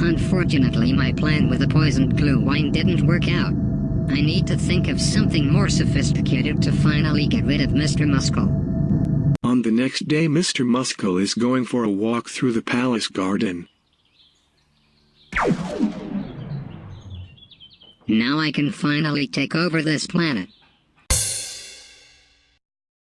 Unfortunately my plan with the poisoned glue wine didn't work out. I need to think of something more sophisticated to finally get rid of Mr. Muscle. On the next day Mr. Muscle is going for a walk through the palace garden. Now I can finally take over this planet.